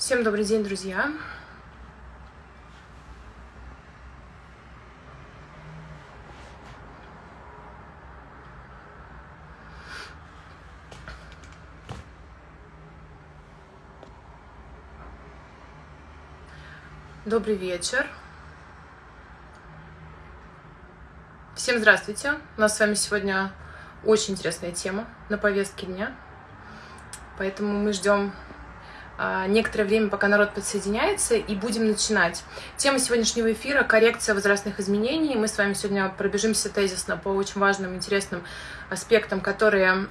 Всем добрый день, друзья! Добрый вечер! Всем здравствуйте! У нас с вами сегодня очень интересная тема на повестке дня, поэтому мы ждем некоторое время, пока народ подсоединяется, и будем начинать. Тема сегодняшнего эфира — коррекция возрастных изменений. Мы с вами сегодня пробежимся тезисно по очень важным, интересным аспектам, которые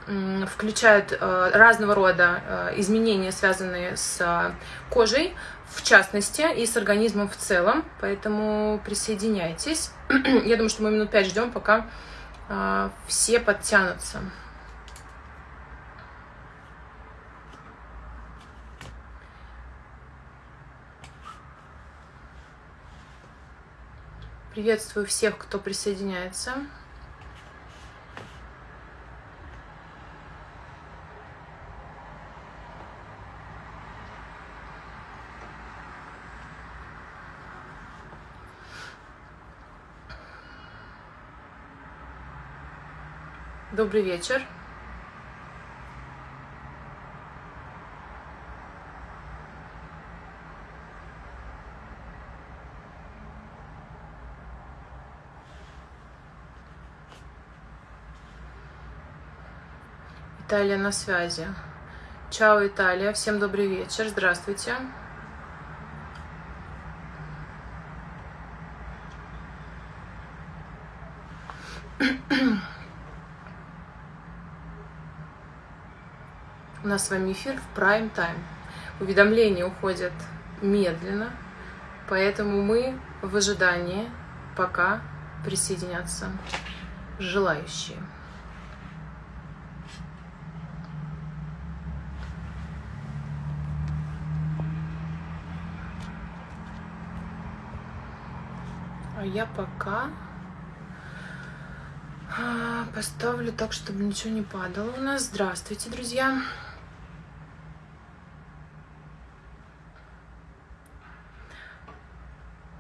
включают э, разного рода э, изменения, связанные с кожей, в частности, и с организмом в целом. Поэтому присоединяйтесь. Я думаю, что мы минут пять ждем, пока э, все подтянутся. Приветствую всех, кто присоединяется. Добрый вечер. Италия на связи. Чао, Италия. Всем добрый вечер. Здравствуйте. У нас с вами эфир в прайм тайм. Уведомления уходят медленно, поэтому мы в ожидании, пока присоединятся желающие. Я пока а, поставлю так, чтобы ничего не падало у нас. Здравствуйте, друзья!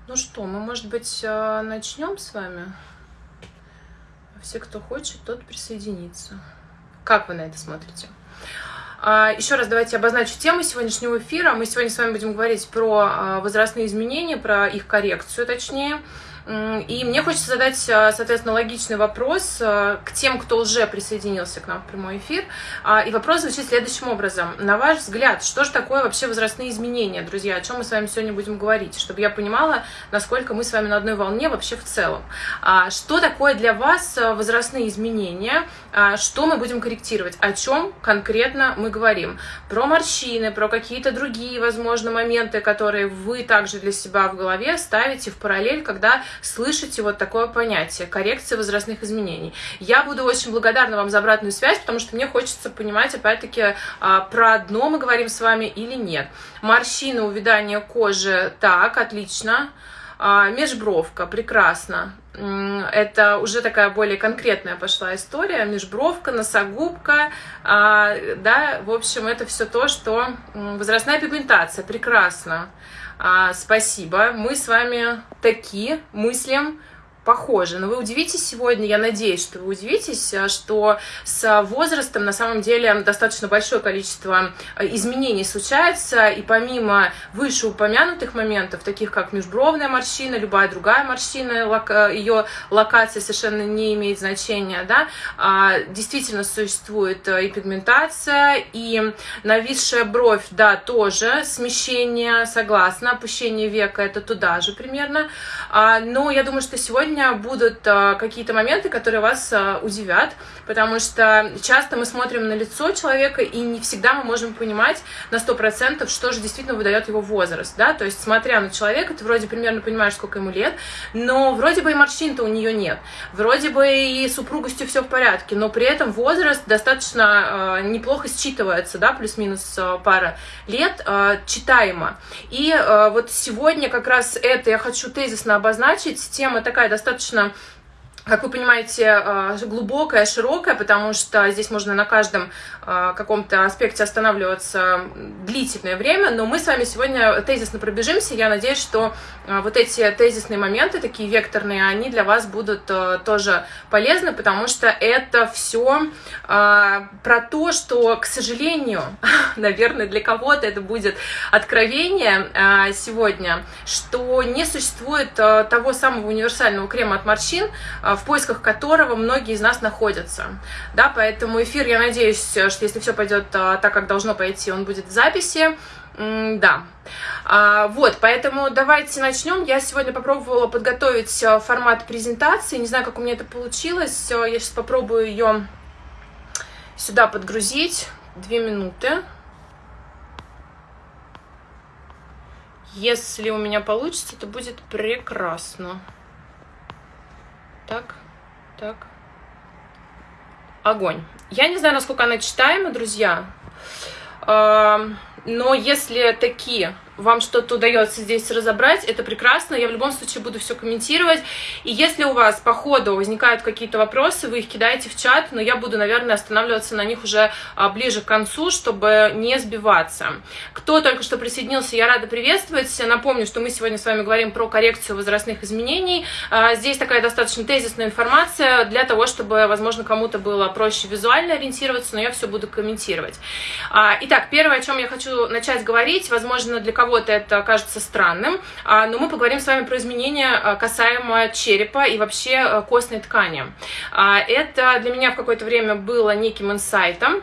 Ну что, мы, может быть, а, начнем с вами? Все, кто хочет, тот присоединится. Как вы на это смотрите? А, Еще раз давайте обозначу тему сегодняшнего эфира. Мы сегодня с вами будем говорить про возрастные изменения, про их коррекцию, точнее. И мне хочется задать, а, соответственно, логичный вопрос а, к тем, кто уже присоединился к нам в прямой эфир. А, и вопрос звучит следующим образом. На ваш взгляд, что же такое вообще возрастные изменения, друзья? О чем мы с вами сегодня будем говорить? Чтобы я понимала, насколько мы с вами на одной волне вообще в целом. Что такое для вас возрастные изменения? Что мы будем корректировать? О чем конкретно мы говорим? Про морщины, про какие-то другие, возможно, моменты, которые вы также для себя в голове ставите в параллель, когда слышите вот такое понятие – коррекция возрастных изменений. Я буду очень благодарна вам за обратную связь, потому что мне хочется понимать, опять-таки, а, про одно мы говорим с вами или нет. Морщины, увядание кожи – так, отлично. А, межбровка, прекрасно. Это уже такая более конкретная пошла история. Межбровка, носогубка, а, да, в общем, это все то, что возрастная пигментация, прекрасно. А, спасибо. Мы с вами такие мыслим похожи. Но вы удивитесь сегодня, я надеюсь, что вы удивитесь, а, что с возрастом на самом деле достаточно большое количество а, изменений случается, и помимо вышеупомянутых моментов, таких как межбровная морщина, любая другая морщина, а, ее локация совершенно не имеет значения, да, действительно существует и пигментация, и нависшая бровь, да, тоже смещение, согласна, опущение века, это туда же примерно, но я думаю, что сегодня сегодня будут а, какие-то моменты, которые вас а, удивят, потому что часто мы смотрим на лицо человека, и не всегда мы можем понимать на 100%, что же действительно выдает его возраст, да, то есть смотря на человека, ты вроде примерно понимаешь, сколько ему лет, но вроде бы и морщин-то у нее нет, вроде бы и супругостью все в порядке, но при этом возраст достаточно э, неплохо считывается, да, плюс-минус пара лет, читаемо. И вот сегодня как раз это я хочу тезисно обозначить, тема такая достаточно достаточно как вы понимаете, э, глубокая, широкая, потому что здесь можно на каждом э, каком-то аспекте останавливаться длительное время, но мы с вами сегодня тезисно пробежимся. Я надеюсь, что э, вот эти тезисные моменты, такие векторные, они для вас будут тоже полезны, потому что это все про то, что, к сожалению, наверное, для кого-то это будет откровение сегодня, что не существует того самого универсального крема от морщин, поисках которого многие из нас находятся. Да, поэтому эфир, я надеюсь, что если все пойдет а, так, как должно пойти, он будет в записи. Да. А, вот, поэтому давайте начнем. Я сегодня попробовала подготовить а, формат презентации. Не знаю, как у меня это получилось. Я сейчас попробую ее сюда подгрузить. Две минуты. Если у меня получится, то будет прекрасно. Так, так. Огонь. Я не знаю, насколько она читаема, друзья. Но если такие вам что-то удается здесь разобрать, это прекрасно, я в любом случае буду все комментировать. И если у вас по ходу возникают какие-то вопросы, вы их кидаете в чат, но я буду, наверное, останавливаться на них уже а, ближе к концу, чтобы не сбиваться. Кто только что присоединился, я рада приветствовать. Напомню, что мы сегодня с вами говорим про коррекцию возрастных изменений. А, здесь такая достаточно тезисная информация для того, чтобы, возможно, кому-то было проще визуально ориентироваться, но я все буду комментировать. А, итак, первое, о чем я хочу начать говорить, возможно, для кого кого-то это кажется странным, а, но мы поговорим с вами про изменения а, касаемо черепа и вообще а, костной ткани. Это для меня в какое-то время было неким инсайтом,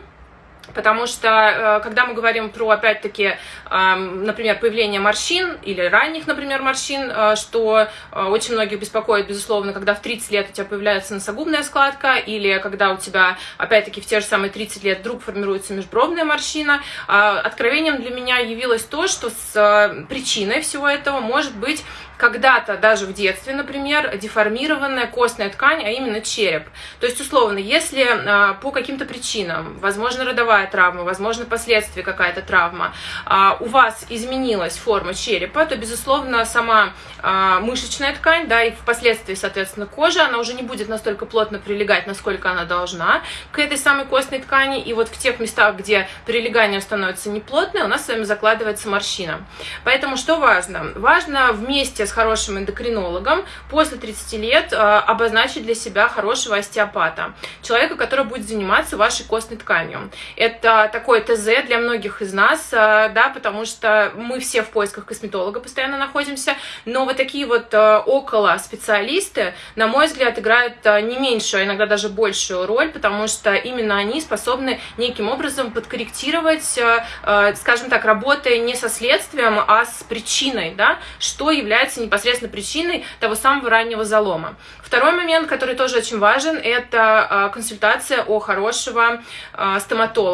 Потому что, э, когда мы говорим про, опять-таки, например, появление морщин или ранних, например, морщин, э, что э, очень многих беспокоит, безусловно, когда в 30 лет у тебя появляется носогубная складка, или когда у тебя, опять-таки, в те же самые 30 лет вдруг формируется межбровная морщина. Откровением для меня явилось то, что с причиной всего этого может быть когда-то даже в детстве, например, деформированная костная ткань, а именно череп. То есть, условно, если а, по каким-то причинам, возможно, родовая травма, возможно, последствия какая-то травма, а, у вас изменилась форма черепа, то, безусловно, сама а, мышечная ткань, да, и впоследствии, соответственно, кожа, она уже не будет настолько плотно прилегать, насколько она должна к этой самой костной ткани, и вот в тех местах, где прилегание становится неплотное, у нас с вами закладывается морщина. Поэтому что важно? Важно вместе с хорошим эндокринологом после 30 лет э, обозначить для себя хорошего остеопата, человека, который будет заниматься вашей костной тканью. Это такое ТЗ для многих из нас, э, да, потому что мы все в поисках косметолога постоянно находимся, но вот такие вот э, около специалисты, на мой взгляд, играют не меньшую, а иногда даже большую роль, потому что именно они способны неким образом подкорректировать, скажем так, работая не со следствием, а с причиной, да, что является непосредственно причиной того самого раннего залома. Второй момент, который тоже очень важен, это а, консультация у хорошего а,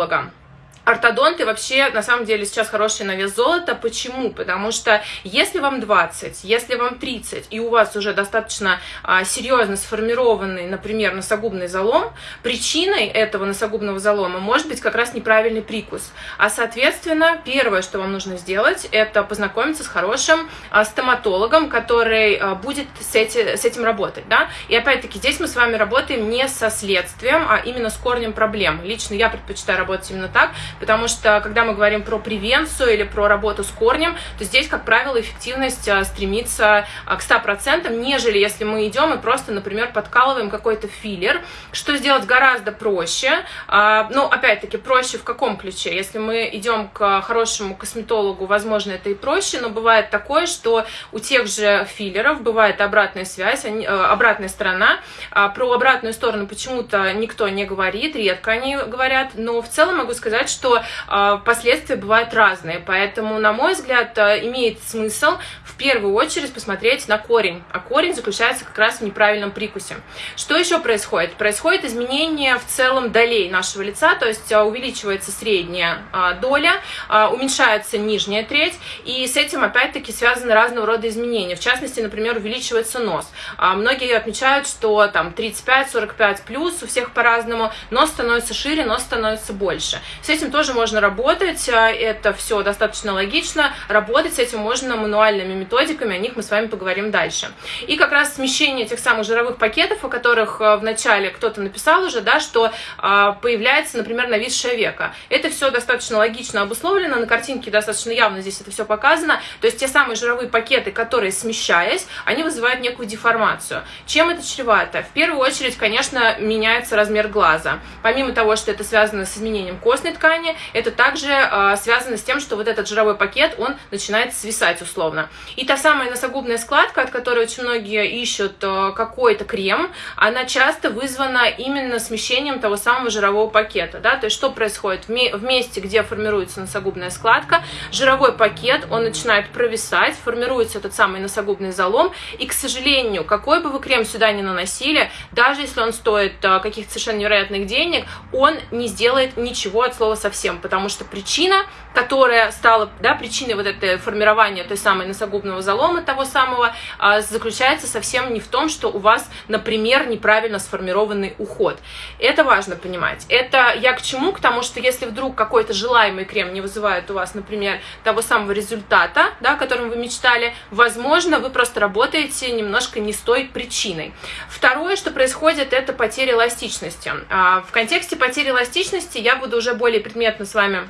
стоматолога. Ортодонты вообще, на самом деле, сейчас хороший на вес золота. Почему? Потому что если вам 20, если вам 30, и у вас уже достаточно а, серьезно сформированный, например, носогубный залом, причиной этого носогубного залома может быть как раз неправильный прикус. А, соответственно, первое, что вам нужно сделать, это познакомиться с хорошим а, стоматологом, который а, будет с, эти, с этим работать. Да? И опять-таки, здесь мы с вами работаем не со следствием, а именно с корнем проблем. Лично я предпочитаю работать именно так, потому что, когда мы говорим про превенцию или про работу с корнем, то здесь, как правило, эффективность а, стремится а, к 100%, нежели если мы идем и просто, например, подкалываем какой-то филлер, что сделать гораздо проще, ну, опять-таки, проще в каком ключе? Если мы идем к хорошему косметологу, возможно, это и проще, но бывает такое, что у тех же филлеров бывает обратная связь, обратная сторона, про обратную сторону почему-то никто не говорит, редко они говорят, но в целом могу сказать, что что э, последствия бывают разные. Поэтому, на мой взгляд, э, имеет смысл в первую очередь посмотреть на корень. А корень заключается как раз в неправильном прикусе. Что еще происходит? Происходит изменение в целом долей нашего лица, то есть э, увеличивается средняя э, доля, э, уменьшается нижняя треть, и с этим опять-таки связаны разного рода изменения. В частности, например, увеличивается нос. А многие отмечают, что там 35-45 плюс, у всех по-разному, нос становится шире, нос становится больше. С этим тоже можно работать, это все достаточно логично, работать с этим можно мануальными методиками, о них мы с вами поговорим дальше. И как раз смещение этих самых жировых пакетов, о которых в начале кто-то написал уже, да, что появляется, например, нависшее века. Это все достаточно логично обусловлено, на картинке достаточно явно здесь это все показано, то есть те самые жировые пакеты, которые смещаясь, они вызывают некую деформацию. Чем это чревато? В первую очередь, конечно, меняется размер глаза. Помимо того, что это связано с изменением костной ткани, это также э, связано с тем, что вот этот жировой пакет, он начинает свисать условно. И та самая носогубная складка, от которой очень многие ищут э, какой-то крем, она часто вызвана именно смещением того самого жирового пакета. Да? То есть что происходит? В месте, где формируется носогубная складка, жировой пакет, он начинает провисать, формируется этот самый носогубный залом, и, к сожалению, какой бы вы крем сюда ни наносили, даже если он стоит э, каких-то совершенно невероятных денег, он не сделает ничего от слова совсем, потому что причина, которая стала да, причиной вот этого формирования той самой носогубного залома, того самого, а, заключается совсем не в том, что у вас, например, неправильно сформированный уход. Это важно понимать. Это я к чему? К тому, что если вдруг какой-то желаемый крем не вызывает у вас, например, того самого результата, да, о котором вы мечтали, возможно, вы просто работаете немножко не с той причиной. Второе, что происходит, это потеря эластичности. А, в контексте потери эластичности я буду уже более предметно с вами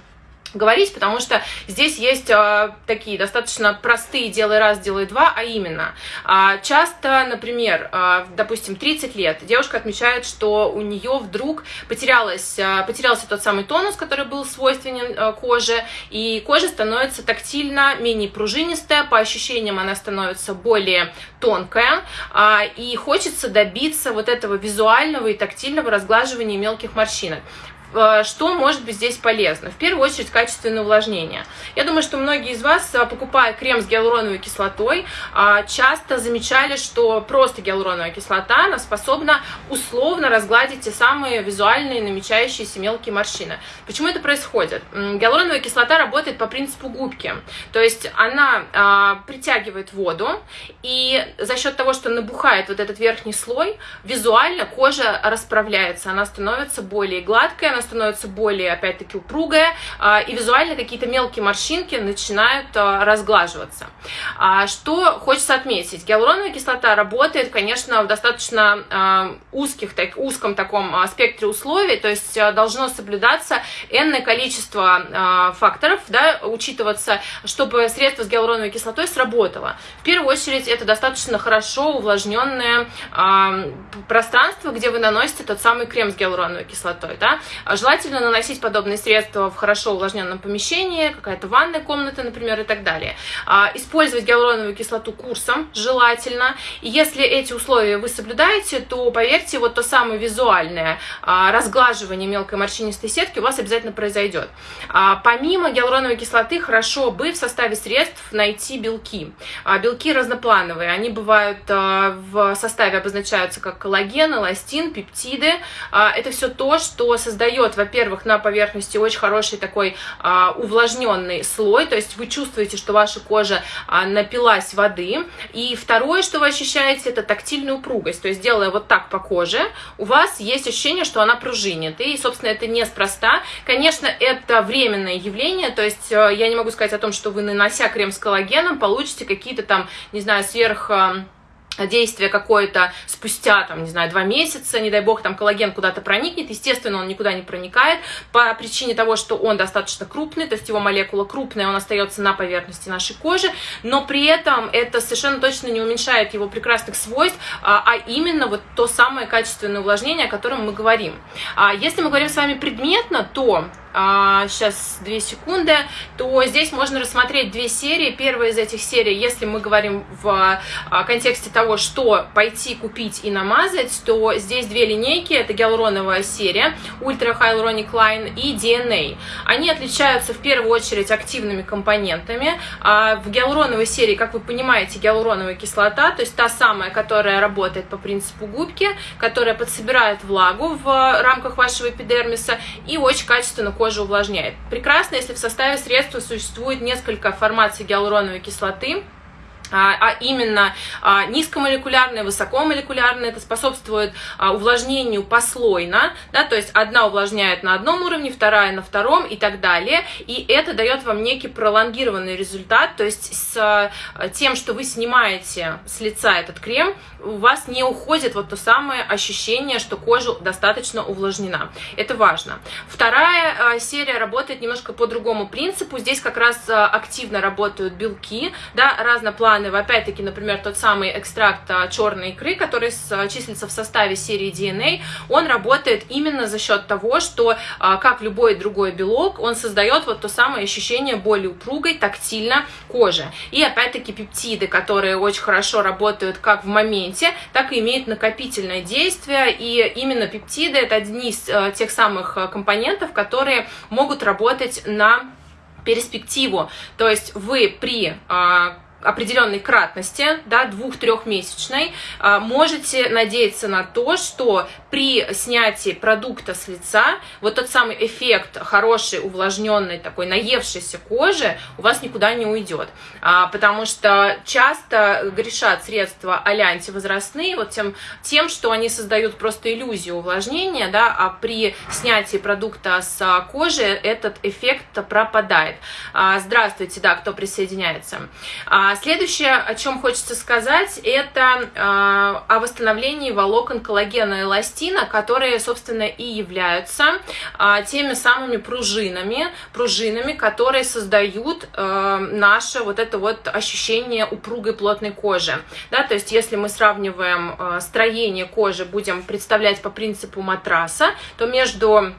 говорить, потому что здесь есть э, такие достаточно простые «делай раз, делай два», а именно, э, часто, например, э, допустим, 30 лет, девушка отмечает, что у нее вдруг потерялась, э, потерялся тот самый тонус, который был свойственен э, коже, и кожа становится тактильно менее пружинистая, по ощущениям она становится более тонкая, э, и хочется добиться вот этого визуального и тактильного разглаживания мелких морщинок. Э, что может быть здесь полезно? В первую очередь качественное увлажнение. Я думаю, что многие из вас, э, покупая крем с гиалуроновой кислотой, э, часто замечали, что просто гиалуроновая кислота она способна условно разгладить те самые визуальные намечающиеся мелкие морщины. Почему это происходит? Гиалуроновая кислота работает по принципу губки, то есть она притягивает воду, и за счет того, что набухает вот этот верхний слой, визуально кожа расправляется, она становится более гладкой, она становится более, опять-таки, упругая, а, и визуально какие-то мелкие морщинки начинают а, разглаживаться. А, что хочется отметить? Гиалуроновая кислота работает, конечно, в достаточно узких, так, узком таком спектре условий, то есть должно соблюдаться энное количество факторов, да, учитываться, чтобы средство с гиалуроновой кислотой сработало. В первую очередь, это достаточно хорошо увлажненное пространство, где вы наносите тот самый крем с гиалуроновой кислотой. Да? Желательно наносить подобные средства в хорошо увлажненном помещении, какая-то ванная комната, например, и так далее. А, использовать гиалуроновую кислоту курсом желательно. И если эти условия вы соблюдаете, то, поверьте, вот то самое визуальное а, разглаживание мелкой морщинистой сетки у вас обязательно произойдет. А, помимо гиалуроновой кислоты, хорошо бы в составе средств найти белки. Белки разноплановые, они бывают в составе обозначаются как коллаген, эластин, пептиды. Это все то, что создает создает, во-первых, на поверхности очень хороший такой а, увлажненный слой, то есть вы чувствуете, что ваша кожа а, напилась воды. И второе, что вы ощущаете, это тактильную упругость, то есть делая вот так по коже, у вас есть ощущение, что она пружинит. И, собственно, это неспроста. Конечно, это временное явление, то есть э, я не могу сказать о том, что вы, нанося крем с коллагеном, получите какие-то там, не знаю, сверх действие какое-то спустя, там, не знаю, два месяца, не дай бог, там коллаген куда-то проникнет, естественно, он никуда не проникает по причине того, что он достаточно крупный, то есть его молекула крупная, он остается на поверхности нашей кожи, но при этом это совершенно точно не уменьшает его прекрасных свойств, а, а именно вот то самое качественное увлажнение, о котором мы говорим. А если мы говорим с вами предметно, то сейчас две секунды, то здесь можно рассмотреть две серии. Первая из этих серий, если мы говорим в а, контексте того, что пойти купить и намазать, то здесь две линейки, это гиалуроновая серия, Ultra Hyaluronic Line и DNA. Они отличаются в первую очередь активными компонентами. А в гиалуроновой серии, как вы понимаете, гиалуроновая кислота, то есть та самая, которая работает по принципу губки, которая подсобирает влагу в рамках вашего эпидермиса и очень качественно кожу увлажняет. Прекрасно, если в составе средства существует несколько формаций гиалуроновой кислоты, а, а именно а, низкомолекулярное, высокомолекулярное, это способствует а, увлажнению послойно, да, то есть одна увлажняет на одном уровне, вторая на втором и так далее, и это дает вам некий пролонгированный результат, то есть с тем, что вы снимаете с лица этот крем, у вас не уходит вот то самое ощущение, что кожа достаточно увлажнена. Это важно. Вторая серия работает немножко по другому принципу. Здесь как раз активно работают белки, да, разноплановые Ивановой, опять-таки, например, тот самый экстракт а, черной икры, который а, числится в составе серии DNA, он работает именно за счет того, что, а, как любой другой белок, он создает вот то самое ощущение более упругой, тактильно кожи. И опять-таки пептиды, которые очень хорошо работают как в моменте, так и имеют накопительное действие, и именно пептиды это одни из тех самых компонентов, которые могут работать на перспективу. То есть вы при определенной кратности, да, двух-трехмесячной, а, можете надеяться на то, что при снятии продукта с лица вот тот самый эффект хорошей, увлажненной, такой наевшейся кожи у вас никуда не уйдет. А, потому что часто грешат средства а антивозрастные вот тем, тем, что они создают просто иллюзию увлажнения, да, а при снятии продукта с кожи этот эффект пропадает. Здравствуйте, да, кто присоединяется. А следующее, о чем хочется сказать, это э, о восстановлении волокон коллагена и эластина, которые, собственно, и являются э, теми самыми пружинами, пружинами, которые создают э, наше вот это вот ощущение упругой плотной кожи. Да, то есть, если мы сравниваем строение кожи, будем представлять по принципу матраса, то между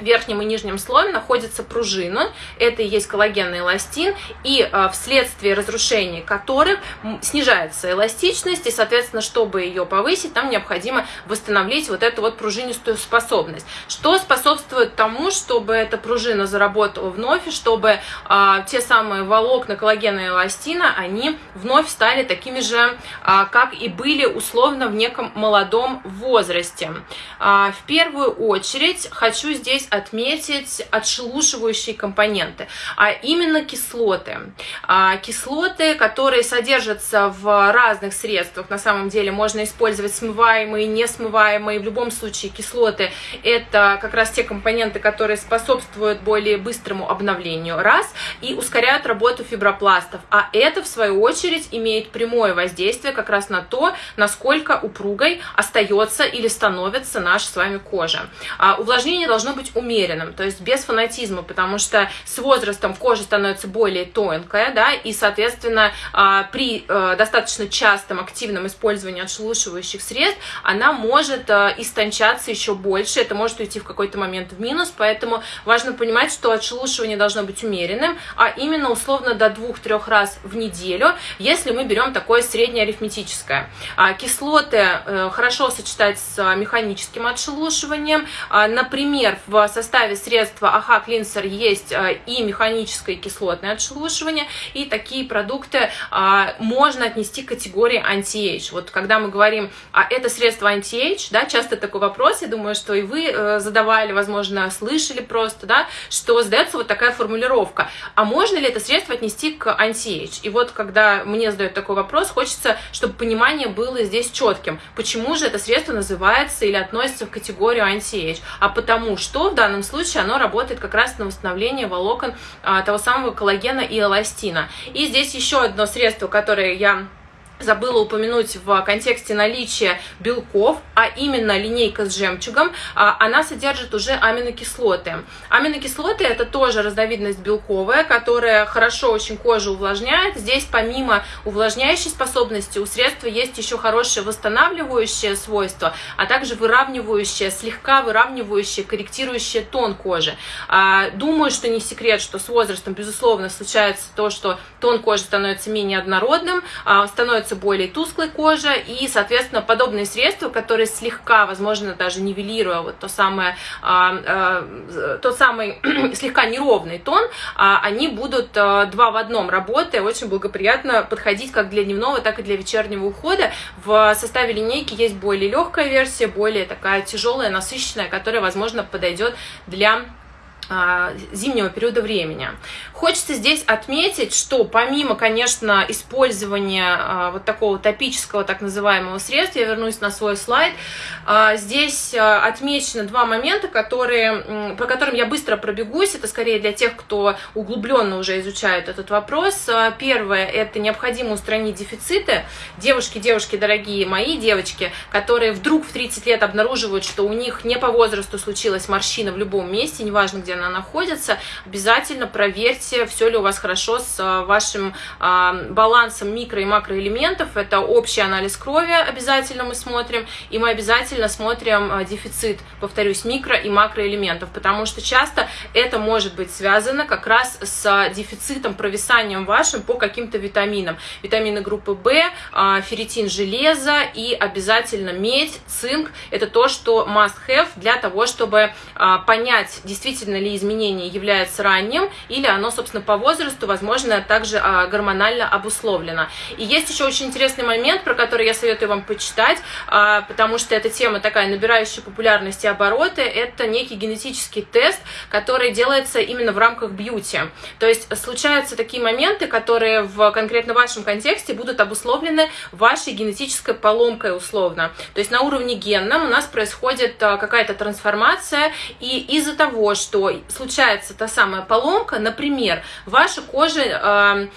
верхнем и нижнем слое находится пружина, это и есть коллагенный эластин, и э, вследствие разрушения которых снижается эластичность, и, соответственно, чтобы ее повысить, нам необходимо восстановить вот эту вот пружинистую способность. Что способствует тому, чтобы эта пружина заработала вновь, и чтобы э, те самые волокна коллагена и эластина, они вновь стали такими же, э, как и были условно в неком молодом возрасте. Э, в первую очередь хочу здесь отметить отшелушивающие компоненты, а именно кислоты. А, кислоты, которые содержатся в разных средствах, на самом деле можно использовать смываемые, несмываемые, в любом случае кислоты это как раз те компоненты, которые способствуют более быстрому обновлению, раз, и ускоряют работу фибропластов, а это в свою очередь имеет прямое воздействие как раз на то, насколько упругой остается или становится наша с вами кожа. А, увлажнение должно быть умеренным, то есть без фанатизма, потому что с возрастом кожа становится более тонкая, да, и, соответственно, а, при э, достаточно частом активном использовании отшелушивающих средств она может э, истончаться еще больше, это может уйти в какой-то момент в минус, поэтому важно понимать, что отшелушивание должно быть умеренным, а именно условно до двух-трех раз в неделю, если мы берем такое среднеарифметическое. А кислоты э, хорошо сочетать с механическим отшелушиванием, а, например, в составе средства AHA Cleanser есть э, и механическое кислотное отшелушивание, и такие продукты а, можно отнести к категории anti-age. Вот когда мы говорим, а это средство anti-age, да, часто такой вопрос, я думаю, что и вы э, задавали, возможно, слышали просто, да, что задается вот такая формулировка, а можно ли это средство отнести к anti-age? И вот когда мне задают такой вопрос, хочется, чтобы понимание было здесь четким. Почему же это средство называется или относится в категорию anti-age? А потому что в данном случае оно работает как раз на восстановление волокон а, того самого коллагена и эластина. И здесь еще одно средство, которое я забыла упомянуть в контексте наличия белков, а именно линейка с жемчугом, а, она содержит уже аминокислоты. Аминокислоты это тоже разновидность белковая, которая хорошо очень кожу увлажняет. Здесь помимо увлажняющей способности у средства есть еще хорошее восстанавливающее свойство, а также выравнивающее, слегка выравнивающее, корректирующее тон кожи. А, думаю, что не секрет, что с возрастом, безусловно, случается то, что тон кожи становится менее однородным, а, становится становится более тусклой кожа, и, соответственно, подобные средства, которые слегка, возможно, даже нивелируя вот то самое, а, а, тот самый слегка неровный тон, а, они будут два в одном работая, очень благоприятно подходить как для дневного, так и для вечернего ухода. В составе линейки есть более легкая версия, более такая тяжелая, насыщенная, которая, возможно, подойдет для зимнего периода времени. Хочется здесь отметить, что помимо, конечно, использования а, вот такого топического так называемого средства, я вернусь на свой слайд, а, здесь отмечено два момента, которые, по которым я быстро пробегусь, это скорее для тех, кто углубленно уже изучает этот вопрос. Первое, это необходимо устранить дефициты. Девушки, девушки, дорогие мои девочки, которые вдруг в 30 лет обнаруживают, что у них не по возрасту случилась морщина в любом месте, неважно, где она находится, обязательно проверьте, все ли у вас хорошо с а, вашим а, балансом микро- и макроэлементов. Это общий анализ крови обязательно мы смотрим, и мы обязательно смотрим а, дефицит, повторюсь, микро- и макроэлементов, потому что часто это может быть связано как раз с дефицитом, провисанием вашим по каким-то витаминам. Витамины группы В, ферритин, железо и обязательно медь, цинк. Это то, что must have для того, чтобы понять, действительно ли изменение является ранним, или оно, собственно, по возрасту, возможно, также а, гормонально обусловлено. И есть еще очень интересный момент, про который я советую вам почитать, а, потому что эта тема такая набирающая популярность и обороты, это некий генетический тест, который делается именно в рамках бьюти. То есть случаются такие моменты, которые в конкретно вашем контексте будут обусловлены вашей генетической поломкой условно. То есть на уровне генном у нас происходит а, какая-то трансформация, и из-за того, что случается та самая поломка, например, ваша кожа э,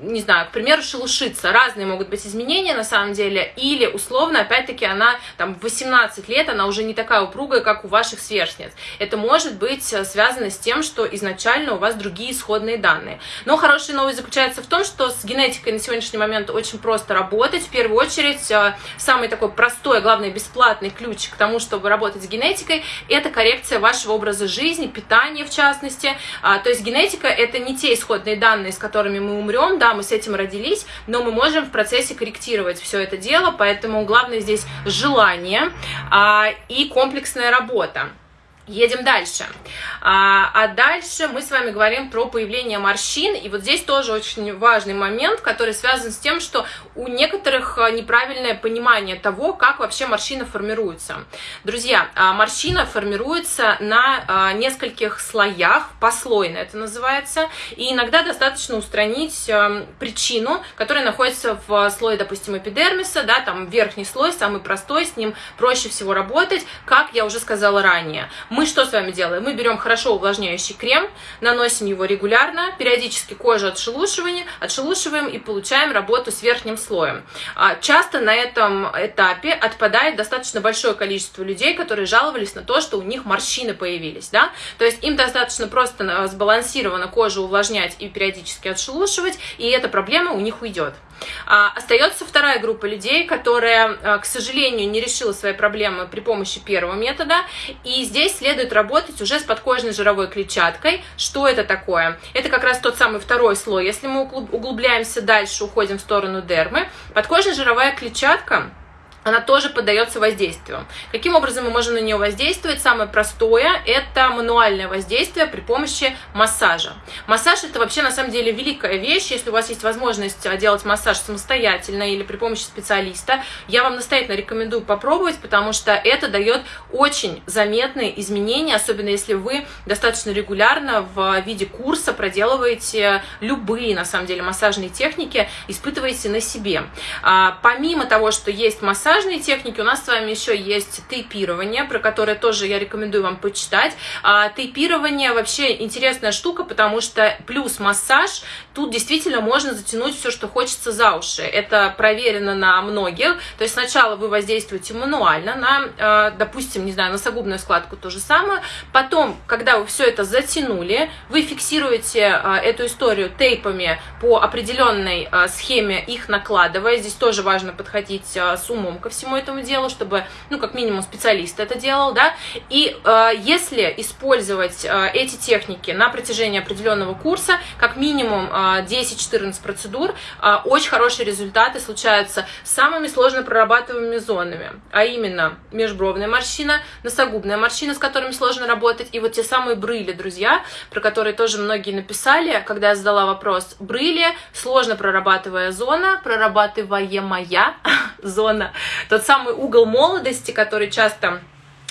не знаю, к примеру, шелушиться. Разные могут быть изменения на самом деле. Или, условно, опять-таки, она там в 18 лет, она уже не такая упругая, как у ваших сверстниц. Это может быть э, связано с тем, что изначально у вас другие исходные данные. Но хорошая новость заключается в том, что с генетикой на сегодняшний момент очень просто работать. В первую очередь, э, самый такой простой, главное, бесплатный ключ к тому, чтобы работать с генетикой, это коррекция вашего образа жизни, питания в частности. А, то есть генетика — это не те исходные данные, с которыми мы умрем, да, мы с этим родились, но мы можем в процессе корректировать все это дело, поэтому главное здесь желание а, и комплексная работа. Едем дальше. А, а дальше мы с вами говорим про появление морщин. И вот здесь тоже очень важный момент, который связан с тем, что у некоторых а, неправильное понимание того, как вообще морщина формируется. Друзья, а, морщина формируется на а, нескольких слоях, послойно это называется. И иногда достаточно устранить причину, которая находится в слое, допустим, эпидермиса, да, там верхний слой, самый простой, с ним проще всего работать, как я уже сказала ранее. Мы что с вами делаем? Мы берем хорошо увлажняющий крем, наносим его регулярно, периодически кожу отшелушиваем, отшелушиваем и получаем работу с верхним слоем. А, часто на этом этапе отпадает достаточно большое количество людей, которые жаловались на то, что у них морщины появились. Да? То есть им достаточно просто сбалансированно кожу увлажнять и периодически отшелушивать, и эта проблема у них уйдет. А, остается вторая группа людей, которая, а, к сожалению, не решила свои проблемы при помощи первого метода, и здесь следует работать уже с подкожной жировой клетчаткой. Что это такое? Это как раз тот самый второй слой. Если мы углубляемся дальше, уходим в сторону дермы, подкожная жировая клетчатка она тоже поддается воздействию. Каким образом мы можем на нее воздействовать? Самое простое – это мануальное воздействие при помощи массажа. Массаж – это вообще на самом деле великая вещь. Если у вас есть возможность а, делать массаж самостоятельно или при помощи специалиста, я вам настоятельно рекомендую попробовать, потому что это дает очень заметные изменения, особенно если вы достаточно регулярно в виде курса проделываете любые, на самом деле, массажные техники, испытываете на себе. А, помимо того, что есть массаж, массажные техники у нас с вами еще есть тейпирование, про которое тоже я рекомендую вам почитать. А, тейпирование вообще интересная штука, потому что плюс массаж, тут действительно можно затянуть все, что хочется за уши. Это проверено на многих. То есть сначала вы воздействуете мануально на, а, допустим, не знаю, носогубную складку то же самое. Потом, когда вы все это затянули, вы фиксируете а, эту историю тейпами по определенной схеме, их накладывая. Здесь тоже важно подходить с умом ко всему этому делу, чтобы, ну, как минимум, специалист это делал, да, и э, если использовать э, эти техники на протяжении определенного курса, как минимум э, 10-14 процедур, э, очень хорошие результаты случаются с самыми сложно прорабатываемыми зонами, а именно межбровная морщина, носогубная морщина, с которыми сложно работать, и вот те самые брыли, друзья, про которые тоже многие написали, когда я задала вопрос, брыли, сложно прорабатывая зона, прорабатываемая зона, тот самый угол молодости, который часто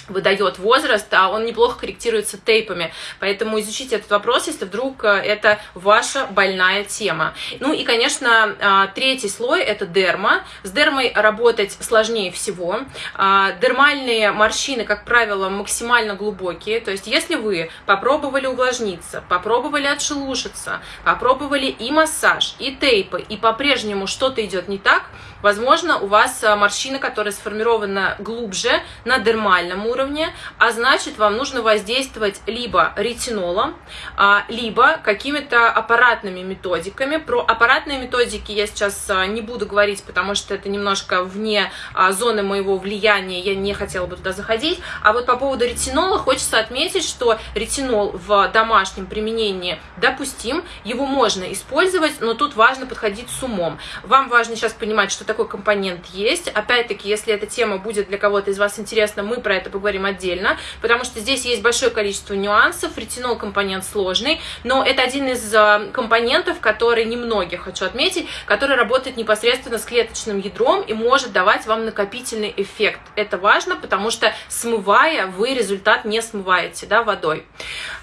выдает возраст, а он неплохо корректируется тейпами. Поэтому изучите этот вопрос, если вдруг э, это ваша больная тема. Ну и, конечно, а, третий слой – это дерма. С дермой работать сложнее всего. А, дермальные морщины, как правило, максимально глубокие. То есть если вы попробовали увлажниться, попробовали отшелушиться, попробовали и массаж, и тейпы, и по-прежнему что-то идет не так, возможно, у вас а, морщина, которая сформирована глубже на дермальном уровне, а значит, вам нужно воздействовать либо ретинолом, а, либо какими-то аппаратными методиками. Про аппаратные методики я сейчас а, не буду говорить, потому что это немножко вне зоны моего влияния, я не хотела бы туда заходить. А вот по поводу ретинола хочется отметить, что ретинол в домашнем применении допустим, его можно использовать, но тут важно подходить с умом. Вам важно сейчас понимать, что такой компонент есть. Опять-таки, если эта тема будет для кого-то из вас интересна, мы про это поговорим отдельно, потому что здесь есть большое количество нюансов, ретинол компонент сложный, но это один из а, компонентов, который немногие, хочу отметить, который работает непосредственно с клеточным ядром и может давать вам накопительный эффект. Это важно, потому что смывая, вы результат не смываете да, водой.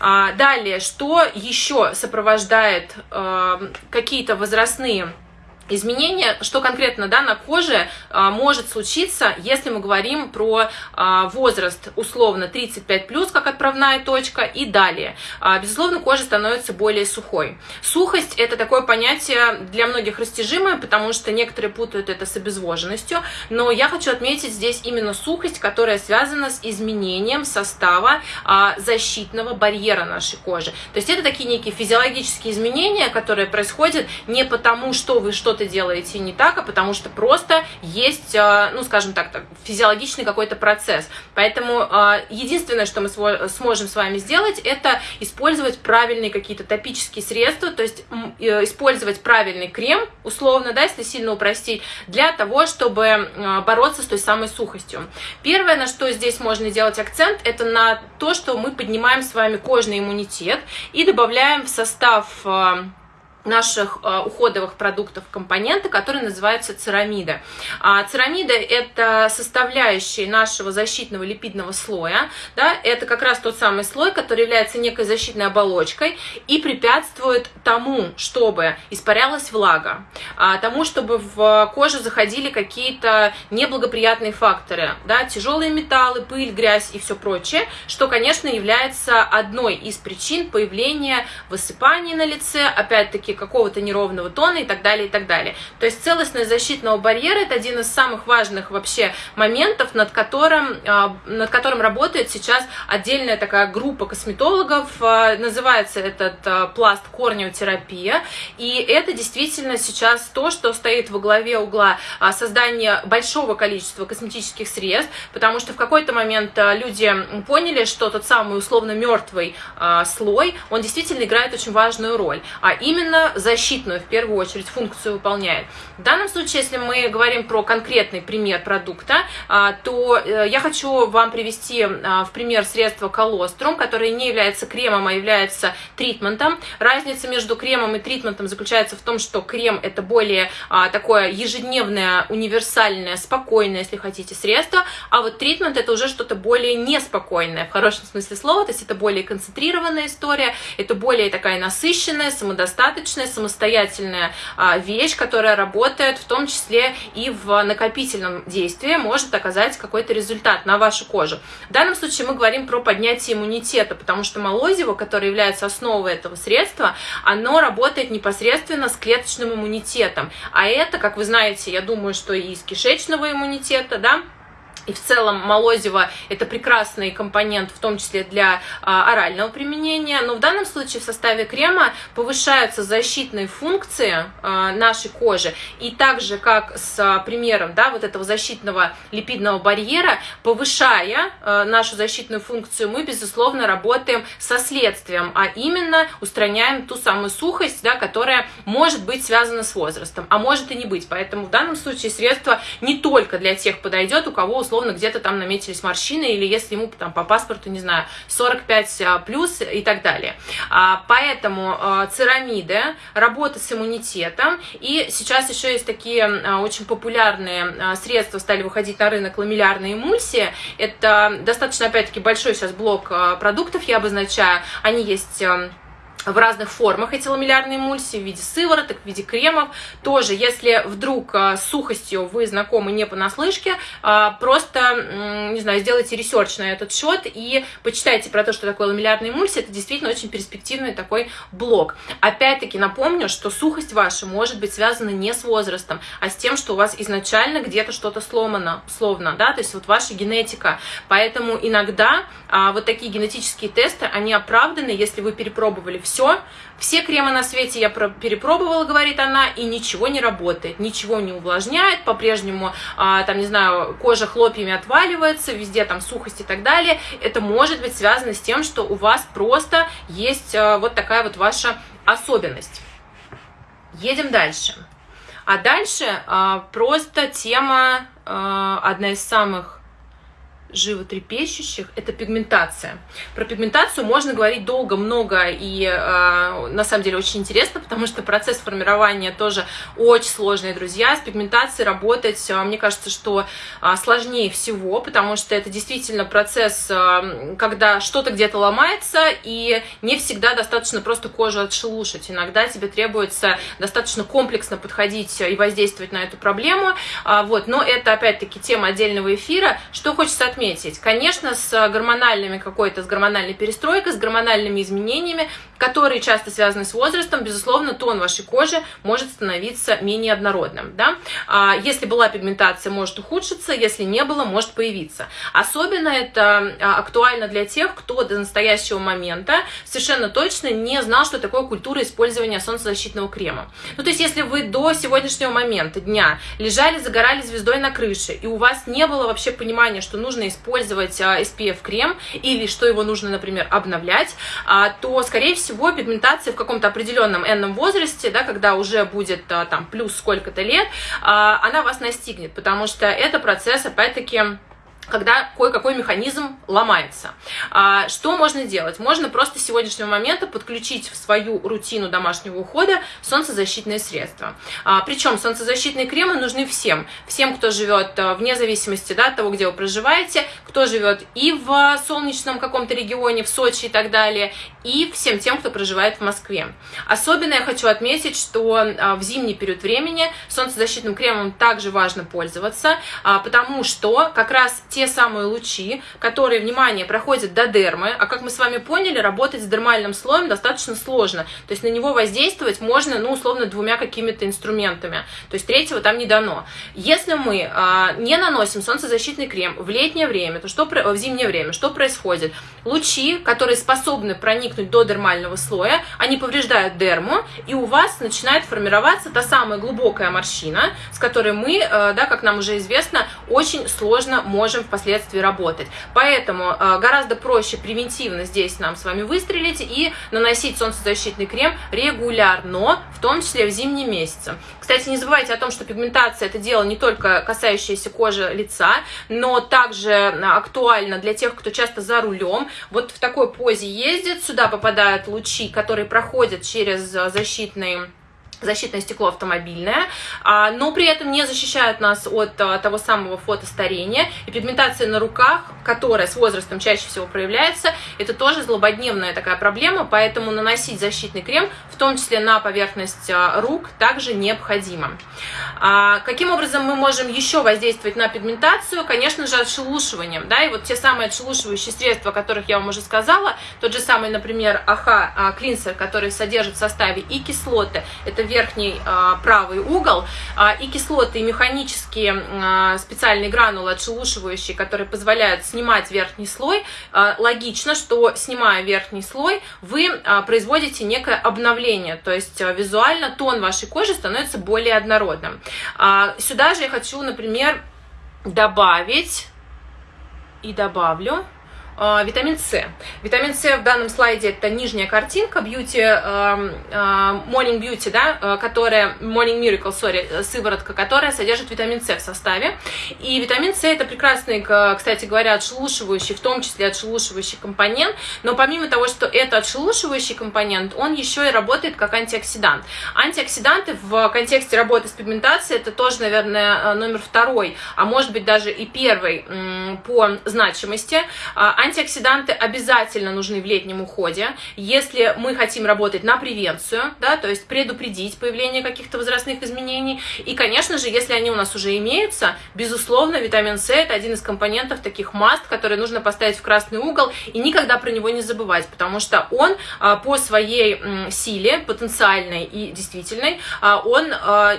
А, далее, что еще сопровождает э, какие-то возрастные изменения, что конкретно да, на коже а, может случиться, если мы говорим про а, возраст условно 35 плюс как отправная точка и далее. А, безусловно, кожа становится более сухой. Сухость это такое понятие для многих растяжимое, потому что некоторые путают это с обезвоженностью, но я хочу отметить здесь именно сухость, которая связана с изменением состава защитного барьера нашей кожи. То есть это такие некие физиологические изменения, которые происходят не потому, что вы что-то что-то делаете не так, а потому что просто есть, э, ну, скажем так, физиологичный какой-то процесс. Поэтому э, единственное, что мы сможем с вами сделать, это использовать правильные какие-то топические средства, то есть э, использовать правильный крем, условно, да, если сильно упростить, для того, чтобы бороться с той самой сухостью. Первое, на что здесь можно делать акцент, это на то, что мы поднимаем с вами кожный иммунитет и добавляем в состав наших э, уходовых продуктов компоненты, которые называются церамида. Церамида – это составляющие нашего защитного липидного слоя. Да? Это как раз тот самый слой, который является некой защитной оболочкой и препятствует тому, чтобы испарялась влага, а, тому, чтобы в кожу заходили какие-то неблагоприятные факторы, да? тяжелые металлы, пыль, грязь и все прочее, что, конечно, является одной из причин появления высыпаний на лице, опять-таки, какого-то неровного тона и так далее, и так далее. То есть целостность защитного барьера – это один из самых важных вообще моментов, над которым, а, над которым работает сейчас отдельная такая группа косметологов. А, называется этот а, пласт корнеотерапия. И это действительно сейчас то, что стоит во главе угла создания большого количества косметических средств, потому что в какой-то момент люди поняли, что тот самый условно мертвый слой, он действительно играет очень важную роль. А именно защитную, в первую очередь, функцию выполняет. В данном случае, если мы говорим про конкретный пример продукта, а, то э, я хочу вам привести а, в пример средство колострум, которое не является кремом, а является тритментом. Разница между кремом и тритментом заключается в том, что крем это более а, такое ежедневное, универсальное, спокойное, если хотите, средство, а вот тритмент это уже что-то более неспокойное, в хорошем смысле слова, то есть это более концентрированная история, это более такая насыщенная, самодостаточная, личная самостоятельная а, вещь, которая работает в том числе и в накопительном действии, может оказать какой-то результат на вашу кожу. В данном случае мы говорим про поднятие иммунитета, потому что молозиво, которое является основой этого средства, оно работает непосредственно с клеточным иммунитетом. А это, как вы знаете, я думаю, что и из кишечного иммунитета, да, и в целом молозиво это прекрасный компонент, в том числе для а, орального применения. Но в данном случае в составе крема повышаются защитные функции а, нашей кожи. И так же, как с а, примером да, вот этого защитного липидного барьера, повышая а, нашу защитную функцию, мы, безусловно, работаем со следствием, а именно устраняем ту самую сухость, да, которая может быть связана с возрастом, а может и не быть. Поэтому в данном случае средство не только для тех подойдет, у кого условно условно, где-то там наметились морщины, или если ему там по паспорту, не знаю, 45 а, плюс и так далее. А, поэтому а, церамиды, работа с иммунитетом, и сейчас еще есть такие очень популярные средства, стали выходить на рынок ламеллярные эмульсии, это достаточно, опять-таки, большой сейчас блок продуктов, я обозначаю, они есть в разных формах эти ламеллярные эмульсии в виде сывороток, в виде кремов. Тоже, если вдруг а, с сухостью вы знакомы не понаслышке, а, просто, не знаю, сделайте research на этот счет и почитайте про то, что такое ламеллярная эмульсия. Это действительно очень перспективный такой блок. Опять-таки напомню, что сухость ваша может быть связана не с возрастом, а с тем, что у вас изначально где-то что-то сломано, словно, да, то есть вот ваша генетика. Поэтому иногда а, вот такие генетические тесты, они оправданы, если вы перепробовали все, все кремы на свете я перепробовала, говорит она, и ничего не работает, ничего не увлажняет, по-прежнему, а, там, не знаю, кожа хлопьями отваливается, везде там сухость и так далее. Это может быть связано с тем, что у вас просто есть а, вот такая вот ваша особенность. Едем дальше. А дальше а, просто тема, а, одна из самых животрепещущих, это пигментация. Про пигментацию можно говорить долго, много и э, на самом деле очень интересно, потому что процесс формирования тоже очень сложный, друзья. С пигментацией работать, э, мне кажется, что э, сложнее всего, потому что это действительно процесс, э, когда что-то где-то ломается, и не всегда достаточно просто кожу отшелушить. Иногда тебе требуется достаточно комплексно подходить и воздействовать на эту проблему. Э, вот. Но это, опять-таки, тема отдельного эфира. Что хочется отметить? Отметить. Конечно, с гормональными какой-то, с гормональной перестройкой, с гормональными изменениями, которые часто связаны с возрастом, безусловно, тон вашей кожи может становиться менее однородным. Да? А, если была пигментация, может ухудшиться, если не было, может появиться. Особенно это а, актуально для тех, кто до настоящего момента совершенно точно не знал, что такое культура использования солнцезащитного крема. Ну, то есть, если вы до сегодняшнего момента дня лежали, загорали звездой на крыше, и у вас не было вообще понимания, что нужно использовать а, SPF-крем или что его нужно, например, обновлять, а, то, скорее всего, пигментация в каком-то определенном энном возрасте, да, когда уже будет а, там плюс сколько-то лет, она вас настигнет, потому что это процесс, опять-таки, когда кое-какой механизм ломается. А, что можно делать? Можно просто с сегодняшнего момента подключить в свою рутину домашнего ухода солнцезащитные средства. А, причем солнцезащитные кремы нужны всем. Всем, кто живет а, вне зависимости да, от того, где вы проживаете, кто живет и в солнечном каком-то регионе, в Сочи и так далее, и всем тем, кто проживает в Москве. Особенно я хочу отметить, что в зимний период времени солнцезащитным кремом также важно пользоваться, потому что как раз те те самые лучи, которые, внимание, проходят до дермы, а как мы с вами поняли, работать с дермальным слоем достаточно сложно, то есть на него воздействовать можно, ну, условно, двумя какими-то инструментами, то есть третьего там не дано. Если мы а, не наносим солнцезащитный крем в летнее время, то что в зимнее время, что происходит? Лучи, которые способны проникнуть до дермального слоя, они повреждают дерму, и у вас начинает формироваться та самая глубокая морщина, с которой мы, а, да, как нам уже известно, очень сложно можем впоследствии работать. Поэтому э, гораздо проще превентивно здесь нам с вами выстрелить и наносить солнцезащитный крем регулярно, в том числе в зимние месяцы. Кстати, не забывайте о том, что пигментация это дело не только касающееся кожи лица, но также актуально для тех, кто часто за рулем. Вот в такой позе ездит, сюда попадают лучи, которые проходят через защитные защитное стекло автомобильное, а, но при этом не защищают нас от а, того самого фотостарения. И пигментация на руках, которая с возрастом чаще всего проявляется, это тоже злободневная такая проблема, поэтому наносить защитный крем, том числе на поверхность а, рук, также необходимо. Каким образом мы можем еще воздействовать на пигментацию? Конечно же, отшелушиванием. Да? И вот те самые отшелушивающие средства, о которых я вам уже сказала, тот же самый, например, АХ клинсер, который содержит в составе и кислоты, это верхний а, правый угол, а, и кислоты, и механические а, специальные гранулы отшелушивающие, которые позволяют снимать верхний слой, логично, что снимая верхний слой, вы производите некое обновление, то есть визуально тон вашей кожи становится более однородным. Сюда же я хочу, например, добавить и добавлю э, витамин С. Витамин С в данном слайде это нижняя картинка Beauty, э, э, Morning Beauty, да, э, которая, Morning Miracle, sorry, сыворотка, которая содержит витамин С в составе. И витамин С это прекрасный, кстати говоря, отшелушивающий, в том числе отшелушивающий компонент, но помимо того, что это отшелушивающий компонент, он еще и работает как антиоксидант. Антиоксиданты в контексте работы с пигментацией это тоже, наверное, номер второй, а может быть даже и первый по значимости. А, антиоксиданты обязательно нужны в летнем уходе, если мы хотим работать на превенцию, да, то есть предупредить появление каких-то возрастных изменений. И, конечно же, если они у нас уже имеются, безусловно, витамин С это один из компонентов таких маст, которые нужно поставить в красный угол и никогда про него не забывать, потому что он а, по своей силе, потенциальной и действительной, а, он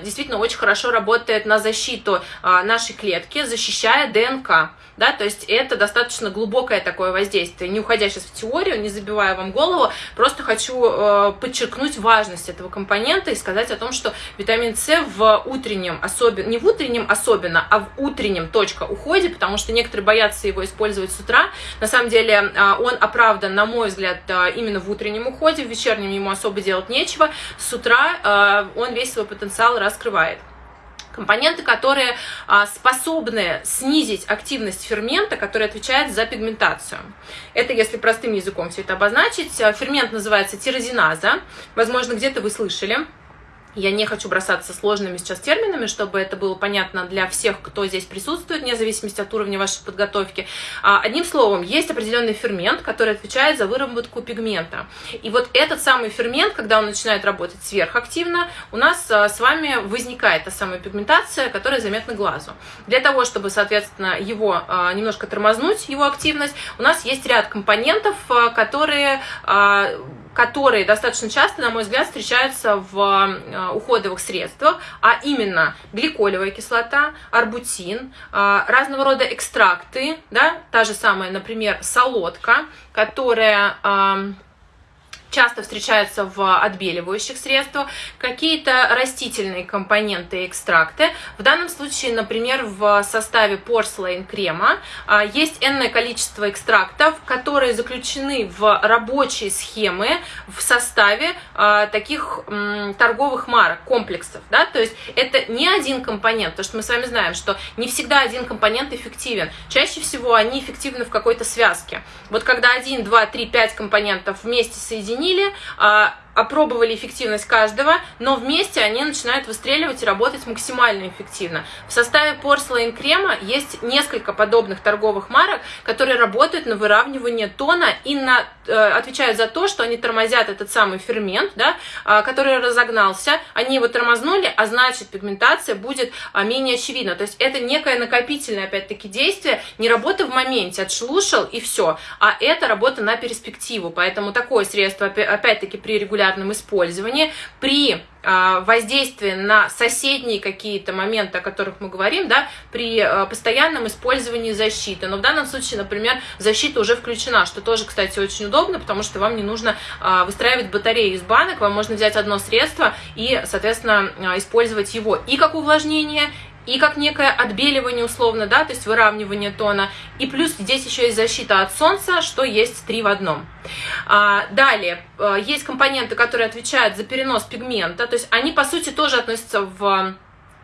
действительно очень хорошо работает на защиту нашей клетки, защищая ДНК да, то есть это достаточно глубокое такое воздействие. Не уходя сейчас в теорию, не забивая вам голову, просто хочу э, подчеркнуть важность этого компонента и сказать о том, что витамин С в утреннем особенно, не в утреннем особенно, а в утреннем точка уходе, потому что некоторые боятся его использовать с утра. На самом деле э, он оправдан, на мой взгляд, э, именно в утреннем уходе, в вечернем ему особо делать нечего. С утра э, он весь свой потенциал раскрывает компоненты, которые а, способны снизить активность фермента, который отвечает за пигментацию. Это, если простым языком все это обозначить, фермент называется тирозиназа, возможно, где-то вы слышали. Я не хочу бросаться сложными сейчас терминами, чтобы это было понятно для всех, кто здесь присутствует, вне зависимости от уровня вашей подготовки. А, одним словом, есть определенный фермент, который отвечает за выработку пигмента. И вот этот самый фермент, когда он начинает работать сверхактивно, у нас а, с вами возникает та самая пигментация, которая заметна глазу. Для того, чтобы, соответственно, его а, немножко тормознуть, его активность, у нас есть ряд компонентов, которые которые достаточно часто, на мой взгляд, встречаются в э, уходовых средствах, а именно гликолевая кислота, арбутин, э, разного рода экстракты, да, та же самая, например, солодка, которая часто встречаются в отбеливающих средствах, какие-то растительные компоненты и экстракты. В данном случае, например, в составе порслейн крема а, есть энное количество экстрактов, которые заключены в рабочие схемы в составе а, таких торговых марок, комплексов. Да? То есть это не один компонент, потому что мы с вами знаем, что не всегда один компонент эффективен. Чаще всего они эффективны в какой-то связке. Вот когда один, два, три, пять компонентов вместе соединены, оценили, а, опробовали эффективность каждого, но вместе они начинают выстреливать и работать максимально эффективно. В составе порслейн крема есть несколько подобных торговых марок, которые работают на выравнивание тона и на, э, отвечают за то, что они тормозят этот самый фермент, да, э, который разогнался, они его тормознули, а значит пигментация будет э, менее очевидна. То есть это некое накопительное, опять-таки, действие, не работа в моменте, отшелушил и все, а это работа на перспективу. Поэтому такое средство, опять-таки, при регулярном регулярном использовании, при а, воздействие на соседние какие-то моменты, о которых мы говорим, да, при а, постоянном использовании защиты. Но в данном случае, например, защита уже включена, что тоже, кстати, очень удобно, потому что вам не нужно а, выстраивать батареи из банок, вам можно взять одно средство и, соответственно, использовать его и как увлажнение, и как некое отбеливание условно, да, то есть выравнивание тона. И плюс здесь еще есть защита от солнца, что есть три в одном. А, далее, э, есть компоненты, которые отвечают за перенос пигмента, то есть они, по сути, тоже относятся в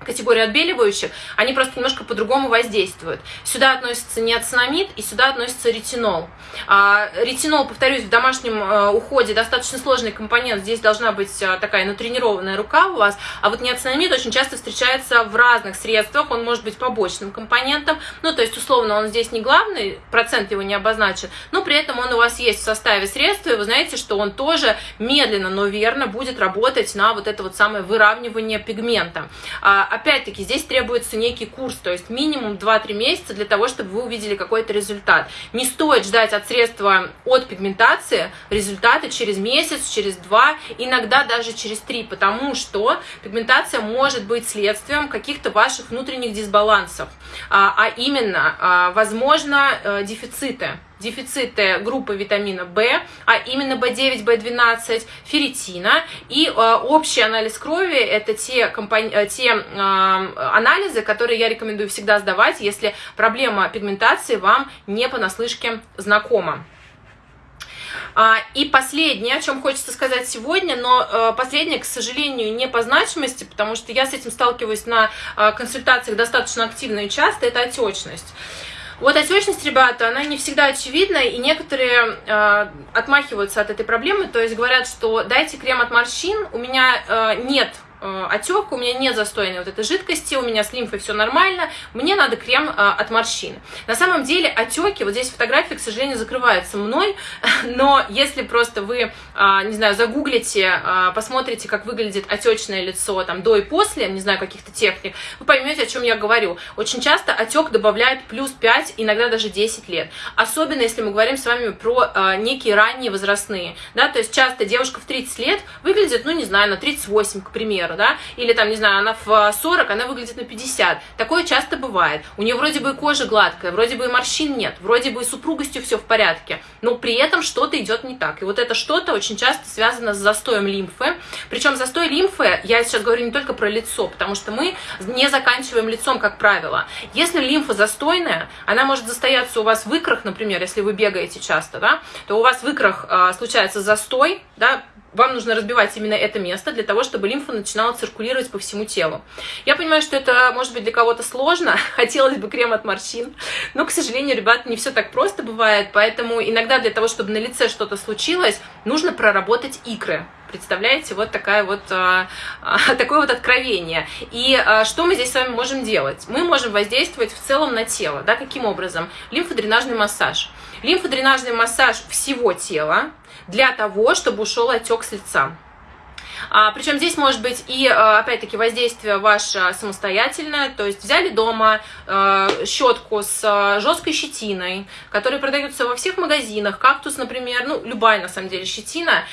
категории отбеливающих, они просто немножко по-другому воздействуют. Сюда относится неоцинамид и сюда относится ретинол. А, ретинол, повторюсь, в домашнем а, уходе достаточно сложный компонент, здесь должна быть а, такая натренированная рука у вас, а вот неоцинамид очень часто встречается в разных средствах, он может быть побочным компонентом, ну, то есть, условно, он здесь не главный, процент его не обозначен, но при этом он у вас есть в составе средства, и вы знаете, что он тоже медленно, но верно будет работать на вот это вот самое выравнивание пигмента. Опять-таки, здесь требуется некий курс, то есть минимум 2-3 месяца для того, чтобы вы увидели какой-то результат. Не стоит ждать от средства от пигментации результаты через месяц, через два, иногда даже через три, потому что пигментация может быть следствием каких-то ваших внутренних дисбалансов, а, а именно, а, возможно, э, дефициты дефициты группы витамина В, а именно В9, В12, ферритина. И э, общий анализ крови – это те, компони... Э, те э, анализы, которые я рекомендую всегда сдавать, если проблема пигментации вам не понаслышке знакома. А, и последнее, о чем хочется сказать сегодня, но э, последнее, к сожалению, не по значимости, потому что я с этим сталкиваюсь на э, консультациях достаточно активно и часто, это отечность. Вот отечность, ребята, она не всегда очевидна, и некоторые э, отмахиваются от этой проблемы, то есть говорят, что дайте крем от морщин, у меня э, нет отек, у меня нет застояния вот этой жидкости, у меня с лимфой все нормально, мне надо крем э, от морщин. На самом деле отеки, вот здесь фотографии, к сожалению, закрываются мной, но если просто вы, э, не знаю, загуглите, посмотрите, как выглядит отечное лицо там до и после, не знаю, каких-то техник, вы поймете, о чем я говорю. Очень часто отек добавляет плюс 5, иногда даже 10 лет. Особенно, если мы говорим с вами про некие ранние возрастные, да, то есть часто девушка в 30 лет выглядит, ну, не знаю, на 38, к примеру, да, или там, не знаю, она в 40, она выглядит на 50. Такое часто бывает. У нее вроде бы и кожа гладкая, вроде бы и морщин нет, вроде бы и супругостью все в порядке, но при этом что-то идет не так. И вот это что-то очень часто связано с застоем лимфы. Причем застой лимфы, я сейчас говорю не только про лицо, потому что мы не заканчиваем лицом, как правило. Если лимфа застойная, она может застояться у вас в икрах, например, если вы бегаете часто, да, то у вас в икрах э, случается застой, да, вам нужно разбивать именно это место для того, чтобы лимфа начинала циркулировать по всему телу. Я понимаю, что это может быть для кого-то сложно, хотелось бы крем от морщин, но, к сожалению, ребят, не все так просто бывает, поэтому иногда для того, чтобы на лице что-то случилось, нужно проработать икры. Представляете, вот такая вот, а, а, такое вот откровение. И а, что мы здесь с вами можем делать? Мы можем воздействовать в целом на тело. Да, каким образом? Лимфодренажный массаж. Лимфодренажный массаж всего тела, для того, чтобы ушел отек с лица. А, причем здесь может быть и, а, опять-таки, воздействие ваше самостоятельное, то есть взяли дома а, щетку с а, жесткой щетиной, которые продаются во всех магазинах, кактус, например, ну, любая, на самом деле, щетина,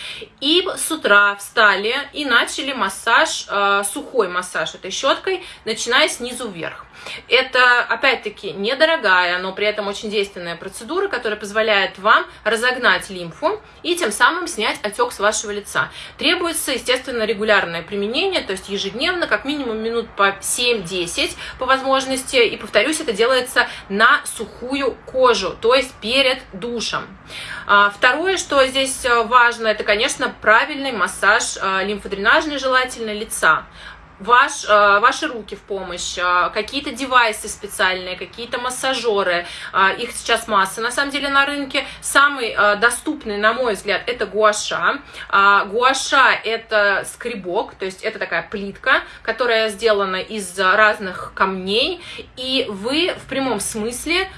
и с утра встали и начали массаж, а, сухой массаж этой щеткой, начиная снизу вверх. Это, опять-таки, недорогая, но при этом очень действенная процедура, которая позволяет вам разогнать лимфу и тем самым снять отек с вашего лица. Требуется, естественно, регулярное применение, то есть ежедневно, как минимум минут по 7-10 по возможности. И, повторюсь, это делается на сухую кожу, то есть перед душем. А, второе, что здесь э, важно, это, конечно, правильный массаж э, лимфодренажный желательно лица ваш, э, ваши руки в помощь, э, какие-то девайсы специальные, какие-то массажеры, э, их сейчас масса на самом деле на рынке. Самый доступный, на мой взгляд, это гуаша. Гуаша это скребок, то есть это такая плитка, которая сделана из разных камней, и вы в прямом смысле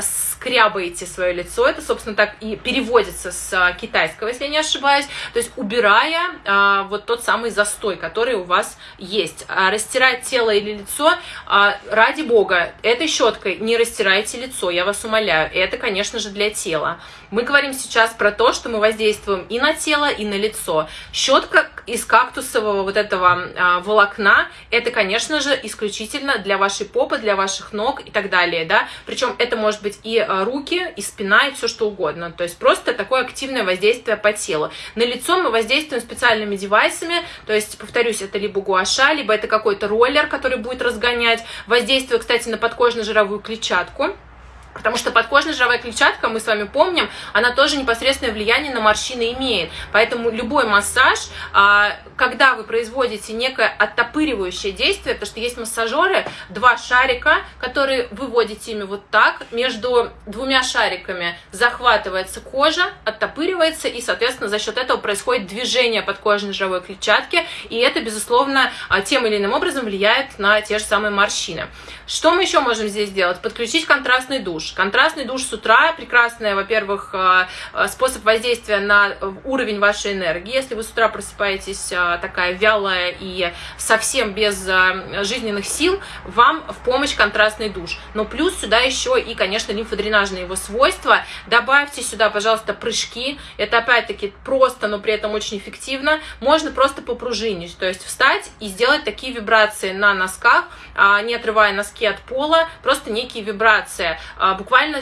скрябаете свое лицо, это, собственно, так и переводится с китайского, если я не ошибаюсь, то есть убирая вот тот самый застой, который у вас есть есть. А растирать тело или лицо, а, ради бога, этой щеткой не растирайте лицо, я вас умоляю. Это, конечно же, для тела. Мы говорим сейчас про то, что мы воздействуем и на тело, и на лицо. Щетка из кактусового вот этого а, волокна, это, конечно же, исключительно для вашей попы, для ваших ног и так далее, да. Причем это может быть и руки, и спина, и все что угодно. То есть просто такое активное воздействие по телу. На лицо мы воздействуем специальными девайсами, то есть, повторюсь, это либо гуаша, либо это какой-то роллер, который будет разгонять. Воздействие, кстати, на подкожно-жировую клетчатку. Потому что подкожная жировая клетчатка, мы с вами помним, она тоже непосредственное влияние на морщины имеет. Поэтому любой массаж, а, когда вы производите некое оттопыривающее действие, потому что есть массажеры, два шарика, которые выводите ими вот так, между двумя шариками захватывается кожа, оттопыривается, и, соответственно, за счет этого происходит движение подкожной жировой клетчатки, и это, безусловно, а, тем или иным образом влияет на те же самые морщины. Что мы еще можем здесь сделать? Подключить контрастный душ душ. Контрастный душ с утра прекрасный, во-первых, э, э, способ воздействия на уровень вашей энергии. Если вы с утра просыпаетесь э, такая вялая и совсем без жизненных сил, вам в помощь контрастный душ. Но плюс сюда еще и, конечно, лимфодренажные его свойства. Добавьте сюда, пожалуйста, прыжки. Это опять-таки просто, но при этом очень эффективно. Можно просто попружинить, то есть встать и сделать такие вибрации на носках, а, не отрывая носки от пола, просто некие вибрации а, буквально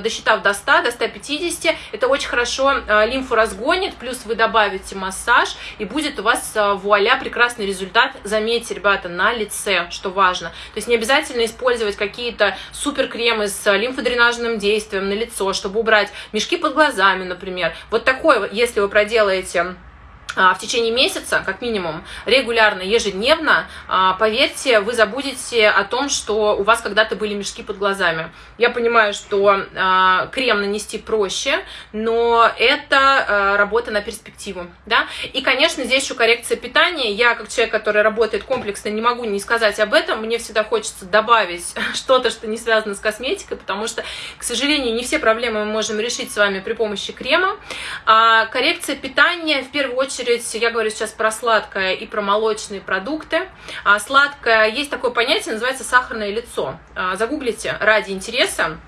досчитав до 100, до 150, это очень хорошо а, лимфу разгонит, плюс вы добавите массаж, и будет у вас вуаля прекрасный результат, заметьте, ребята, на лице, что важно. То есть не обязательно использовать какие-то супер кремы с лимфодренажным действием на лицо, чтобы убрать мешки под глазами, например. Вот такой, если вы проделаете а, в течение месяца, как минимум, регулярно, ежедневно, а, поверьте, вы забудете о том, что у вас когда-то были мешки под глазами. Я понимаю, что а, крем нанести проще, но это работа на перспективу, да. И, конечно, здесь еще коррекция питания. Я, как человек, который работает комплексно, не могу не сказать об этом. Мне всегда хочется добавить что-то, что не связано с косметикой, потому что, к сожалению, не все проблемы мы можем решить с вами при помощи крема. Коррекция питания, в первую очередь, очередь я говорю сейчас про сладкое и про молочные продукты. А сладкое, есть такое понятие, называется сахарное лицо. А, загуглите ради интереса.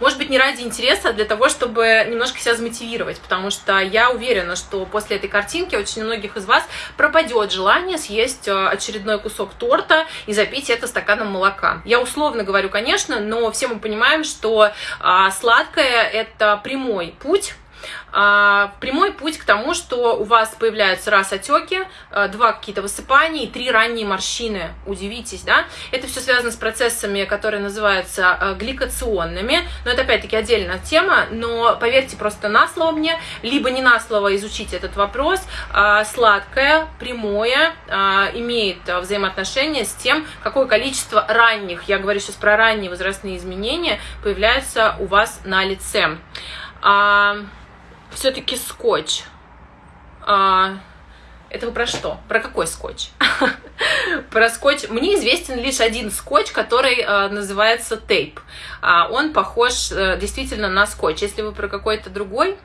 Может быть, не ради интереса, а для того, чтобы немножко себя замотивировать, потому что я уверена, что после этой картинки очень многих из вас пропадет желание съесть а, очередной кусок торта и запить это стаканом молока. Я условно говорю, конечно, но все мы понимаем, что а, сладкое – это прямой путь прямой путь к тому, что у вас появляются раз отеки, а, два какие-то высыпания и три ранние морщины. Удивитесь, да? Это все связано с процессами, которые называются а, гликационными. Но это опять-таки отдельная тема. Но поверьте просто на слово мне, либо не на слово изучите этот вопрос. Сладкое, прямое имеет взаимоотношение с тем, какое количество ранних, я говорю сейчас про ранние возрастные изменения, появляются у вас на лице все-таки скотч. А, это вы про что? Про какой скотч? про скотч. Мне известен лишь один скотч, который а, называется тейп. А, он похож а, действительно на скотч. Если вы про какой-то другой,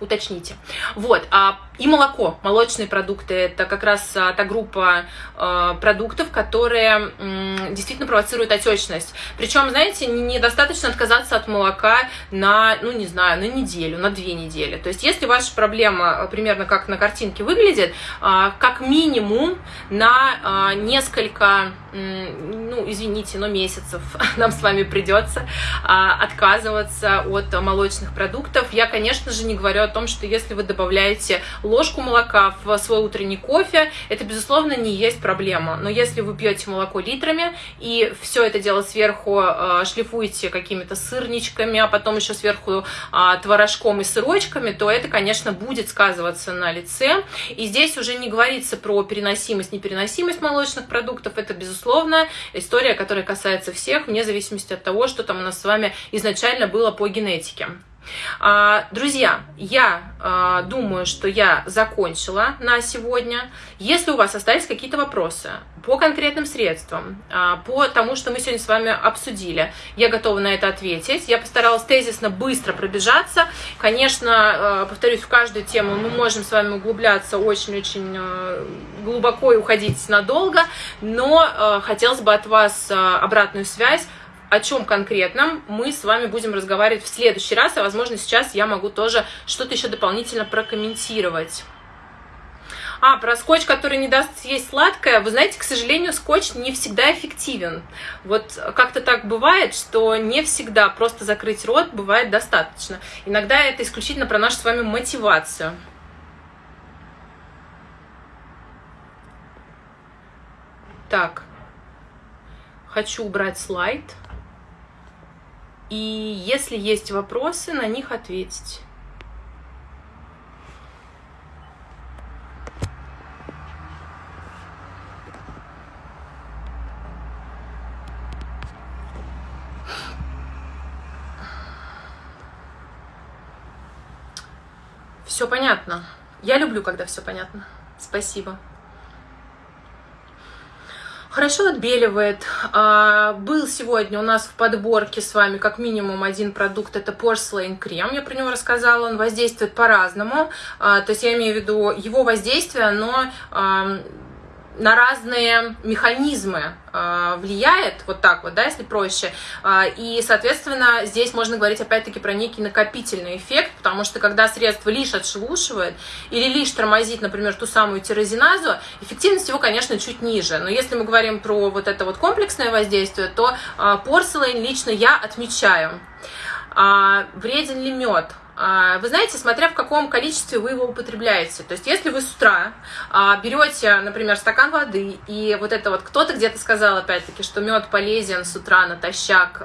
уточните. Вот, а и молоко, молочные продукты, это как раз а, та группа э, продуктов, которые э, действительно провоцируют отечность. Причем, знаете, недостаточно отказаться от молока на, ну не знаю, на неделю, на две недели. То есть, если ваша проблема а, примерно как на картинке выглядит, э, как минимум на э, несколько, э, ну извините, но месяцев нам с вами придется э, отказываться от молочных продуктов. Я, конечно же, не говорю о том, что если вы добавляете ложку молока в свой утренний кофе, это, безусловно, не есть проблема. Но если вы пьете молоко литрами и все это дело сверху э, шлифуете какими-то сырничками, а потом еще сверху э, творожком и сырочками, то это, конечно, будет сказываться на лице. И здесь уже не говорится про переносимость, непереносимость молочных продуктов. Это, безусловно, история, которая касается всех, вне зависимости от того, что там у нас с вами изначально было по генетике. А, друзья, я а, думаю, что я закончила на сегодня. Если у вас остались какие-то вопросы по конкретным средствам, а, по тому, что мы сегодня с вами обсудили, я готова на это ответить. Я постаралась тезисно быстро пробежаться. Конечно, повторюсь, в каждую тему мы можем с вами углубляться очень-очень глубоко и уходить надолго, но хотелось бы от вас обратную связь о чем конкретном мы с вами будем разговаривать в следующий раз, а возможно сейчас я могу тоже что-то еще дополнительно прокомментировать. А, про скотч, который не даст съесть сладкое. Вы знаете, к сожалению, скотч не всегда эффективен. Вот как-то так бывает, что не всегда просто закрыть рот бывает достаточно. Иногда это исключительно про нашу с вами мотивацию. Так, хочу убрать слайд и если есть вопросы, на них ответить. Все понятно. Я люблю, когда все понятно. Спасибо хорошо отбеливает. А, был сегодня у нас в подборке с вами как минимум один продукт, это Porcelain крем, я про него рассказала, он воздействует по-разному, а, то есть я имею в виду его воздействие, но на разные механизмы э, влияет, вот так вот, да, если проще. Э, и, соответственно, здесь можно говорить опять-таки про некий накопительный эффект, потому что когда средство лишь отшелушивает или лишь тормозит, например, ту самую тирозиназу, эффективность его, конечно, чуть ниже. Но если мы говорим про вот это вот комплексное воздействие, то э, порселейн лично я отмечаю. А, вреден ли мед? А, вы знаете, смотря в каком количестве вы его употребляете. То есть, если вы с утра а, берете, например, стакан воды, и вот это вот кто-то где-то сказал, опять-таки, что мед полезен с утра натощак,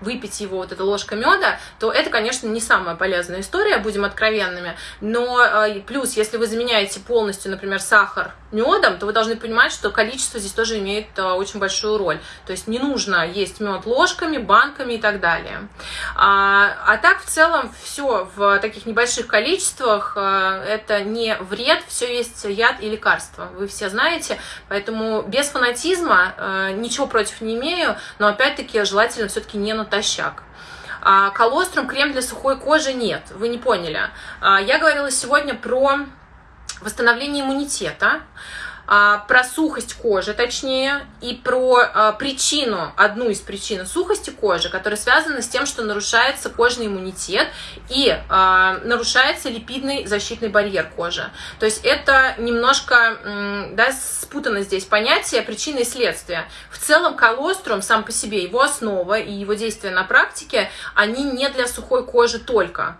выпить его, вот эта ложка меда, то это, конечно, не самая полезная история, будем откровенными. Но а, плюс, если вы заменяете полностью, например, сахар медом, то вы должны понимать, что количество здесь тоже имеет очень большую роль. То есть, не нужно есть мед ложками, банками и так далее. А, а так, в целом, все все в таких небольших количествах, э, это не вред, все есть яд и лекарство, вы все знаете, поэтому без фанатизма э, ничего против не имею, но опять-таки желательно все-таки не натощак. А колострум крем для сухой кожи нет, вы не поняли. А, я говорила сегодня про восстановление иммунитета. А, про сухость кожи, точнее, и про а, причину, одну из причин сухости кожи, которая связана с тем, что нарушается кожный иммунитет и а, нарушается липидный защитный барьер кожи. То есть это немножко да, спутано здесь понятие причины и следствия. В целом колострум сам по себе, его основа и его действия на практике, они не для сухой кожи только.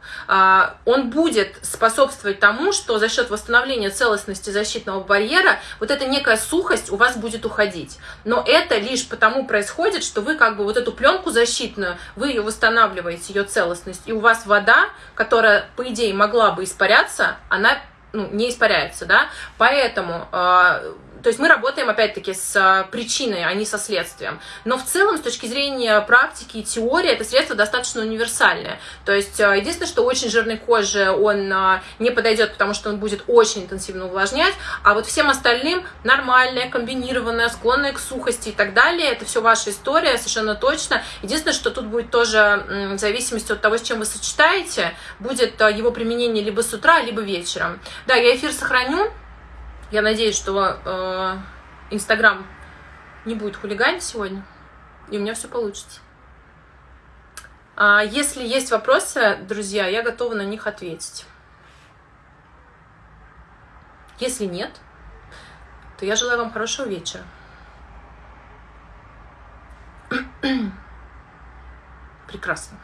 Он будет способствовать тому, что за счет восстановления целостности защитного барьера вот эта некая сухость у вас будет уходить. Но это лишь потому происходит, что вы как бы вот эту пленку защитную, вы ее восстанавливаете, ее целостность, и у вас вода, которая, по идее, могла бы испаряться, она ну, не испаряется, да, поэтому э, то есть мы работаем, опять-таки, с а, причиной, а не со следствием. Но в целом, с точки зрения практики и теории, это средство достаточно универсальное. То есть а, единственное, что очень жирной коже он а, не подойдет, потому что он будет очень интенсивно увлажнять, а вот всем остальным нормальное, комбинированное, склонное к сухости и так далее, это все ваша история, совершенно точно. Единственное, что тут будет тоже в зависимости от того, с чем вы сочетаете, будет его применение либо с утра, либо вечером. Да, я эфир сохраню, я надеюсь, что э, Инстаграм не будет хулиганить сегодня, и у меня все получится. А если есть вопросы, друзья, я готова на них ответить. Если нет, то я желаю вам хорошего вечера. Прекрасно.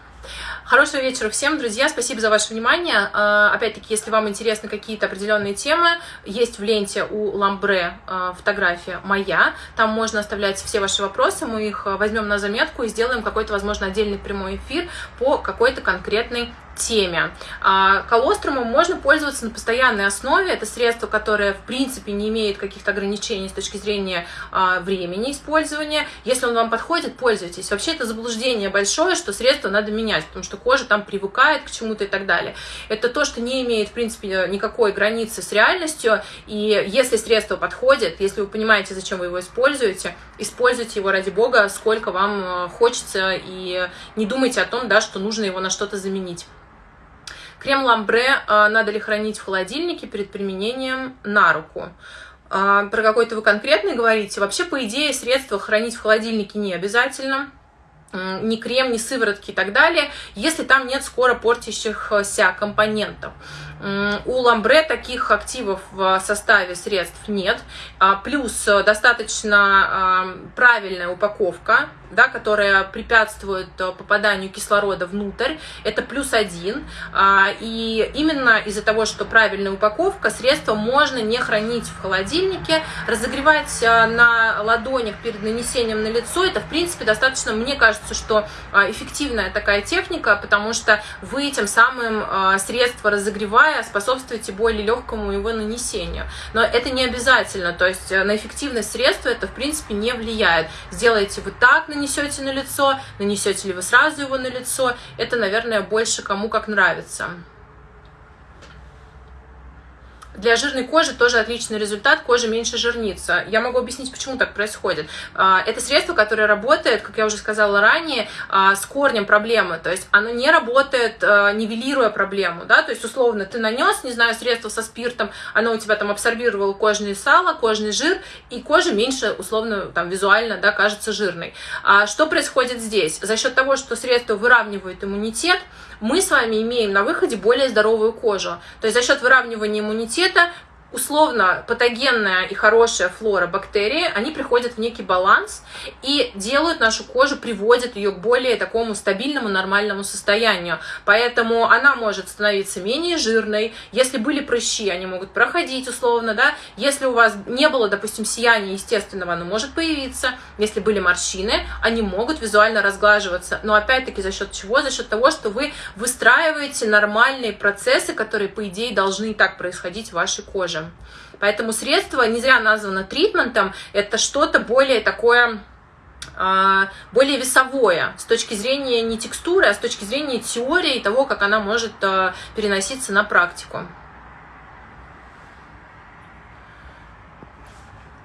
Хорошего вечера всем, друзья. Спасибо за ваше внимание. А, опять-таки, если вам интересны какие-то определенные темы, есть в ленте у Ламбре а, фотография моя. Там можно оставлять все ваши вопросы. Мы их а, возьмем на заметку и сделаем какой-то, возможно, отдельный прямой эфир по какой-то конкретной теме. А, колострумом можно пользоваться на постоянной основе. Это средство, которое, в принципе, не имеет каких-то ограничений с точки зрения а, времени использования. Если он вам подходит, пользуйтесь. Вообще, это заблуждение большое, что средство надо менять, потому что кожа там привыкает к чему-то и так далее. Это то, что не имеет, в принципе, никакой границы с реальностью. И если средство подходит, если вы понимаете, зачем вы его используете, используйте его ради бога, сколько вам э, хочется, и не думайте о том, да, что нужно его на что-то заменить. Крем ламбре э, надо ли хранить в холодильнике перед применением на руку? Э, про какой-то вы конкретный говорите? Вообще, по идее, средства хранить в холодильнике не обязательно ни крем, ни сыворотки и так далее, если там нет скоро портящихся компонентов. У ламбре таких активов в составе средств нет. А, плюс э, достаточно а, правильная упаковка, да, которая препятствует э, попаданию кислорода внутрь. Это плюс один. А, и именно из-за того, что правильная упаковка, средство можно не хранить в холодильнике, разогревать э, на ладонях перед нанесением на лицо. Это, в принципе, достаточно, мне кажется, что эффективная такая техника, потому что вы тем самым средство разогревая способствуете более легкому его нанесению. Но это не обязательно, то есть э, на эффективность средства это, в принципе, не влияет. Сделаете вы так, нанесете на лицо, нанесете ли вы сразу его на лицо, это, наверное, больше кому как нравится. Для жирной кожи тоже отличный результат, кожа меньше жирнится. Я могу объяснить, почему так происходит. А, это средство, которое работает, как я уже сказала ранее, а, с корнем проблемы, то есть оно не работает, а, нивелируя проблему, да, то есть условно ты нанес, не знаю, средство со спиртом, оно у тебя там абсорбировало кожные сало, кожный жир, и кожа меньше, условно, там визуально, да, кажется жирной. А что происходит здесь? За счет того, что средство выравнивает иммунитет, мы с вами имеем на выходе более здоровую кожу. То есть за счет выравнивания иммунитета условно патогенная и хорошая флора бактерии, они приходят в некий баланс и делают нашу кожу, приводят ее к более такому стабильному, нормальному состоянию. Поэтому она может становиться менее жирной. Если были прыщи, они могут проходить условно, да. Если у вас не было, допустим, сияния естественного, оно может появиться. Если были морщины, они могут визуально разглаживаться. Но опять-таки за счет чего? За счет того, что вы выстраиваете нормальные процессы, которые, по идее, должны и так происходить в вашей коже. Поэтому средство не зря названо тритментом, это что-то более такое а, более весовое с точки зрения не текстуры, а с точки зрения теории того, как она может а, переноситься на практику.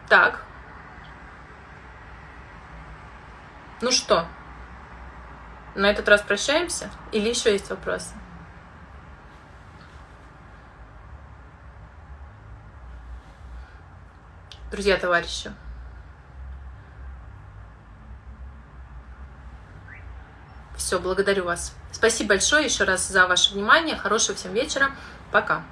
Так. Ну что, на этот раз прощаемся? Или еще есть вопросы? Друзья, товарищи. Все, благодарю вас. Спасибо большое еще раз за ваше внимание. Хорошего всем вечера. Пока.